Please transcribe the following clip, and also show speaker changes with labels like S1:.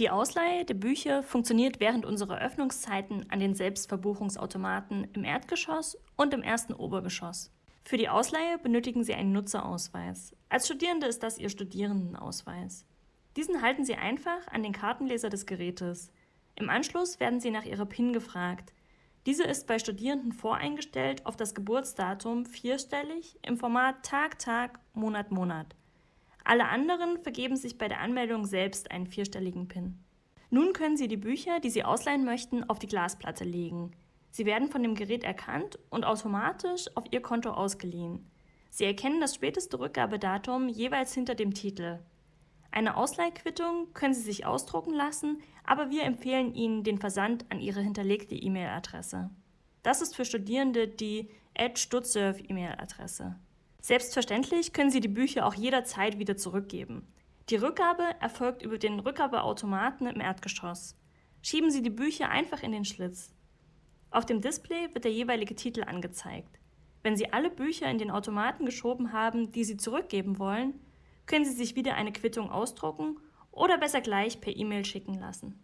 S1: Die Ausleihe der Bücher funktioniert während unserer Öffnungszeiten an den Selbstverbuchungsautomaten im Erdgeschoss und im ersten Obergeschoss. Für die Ausleihe benötigen Sie einen Nutzerausweis. Als Studierende ist das Ihr Studierendenausweis. Diesen halten Sie einfach an den Kartenleser des Gerätes. Im Anschluss werden Sie nach Ihrer PIN gefragt. Diese ist bei Studierenden voreingestellt auf das Geburtsdatum vierstellig im Format Tag, Tag, Monat, Monat. Alle anderen vergeben sich bei der Anmeldung selbst einen vierstelligen PIN. Nun können Sie die Bücher, die Sie ausleihen möchten, auf die Glasplatte legen. Sie werden von dem Gerät erkannt und automatisch auf Ihr Konto ausgeliehen. Sie erkennen das späteste Rückgabedatum jeweils hinter dem Titel. Eine Ausleihquittung können Sie sich ausdrucken lassen, aber wir empfehlen Ihnen den Versand an Ihre hinterlegte E-Mail-Adresse. Das ist für Studierende die @stutsurf-E-Mail-Adresse. Selbstverständlich können Sie die Bücher auch jederzeit wieder zurückgeben. Die Rückgabe erfolgt über den Rückgabeautomaten im Erdgeschoss. Schieben Sie die Bücher einfach in den Schlitz. Auf dem Display wird der jeweilige Titel angezeigt. Wenn Sie alle Bücher in den Automaten geschoben haben, die Sie zurückgeben wollen, können Sie sich wieder eine Quittung ausdrucken oder besser gleich per E-Mail schicken lassen.